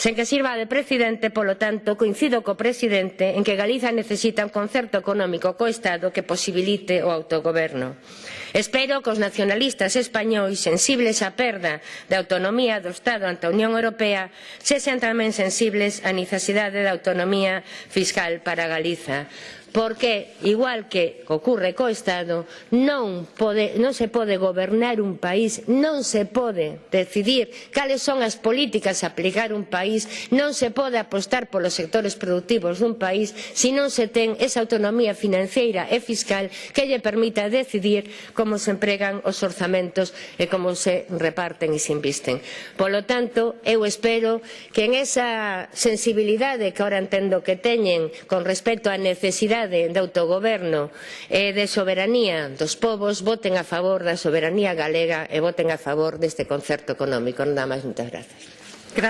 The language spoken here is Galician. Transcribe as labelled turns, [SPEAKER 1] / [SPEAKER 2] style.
[SPEAKER 1] Sen que sirva de presidente, polo tanto, coincido co presidente en que Galiza necesita un concerto económico co Estado que posibilite o autogoberno. Espero que os nacionalistas españois sensibles á perda da autonomía do Estado ante a Unión Europea sexan tamén sensibles á necesidade da autonomía fiscal para Galiza porque igual que ocurre co Estado non, pode, non se pode gobernar un país non se pode decidir cales son as políticas a aplicar un país non se pode apostar polos sectores produtivos dun país se non se ten esa autonomía financeira e fiscal que lle permita decidir como se empregan os orzamentos e como se reparten e se invisten. Polo tanto, eu espero que en esa sensibilidade que ahora entendo que teñen con respecto á necesidade de autogoberno e de soberanía dos povos, voten a favor da soberanía galega e voten a favor deste concerto económico. Nada máis, moitas grazas.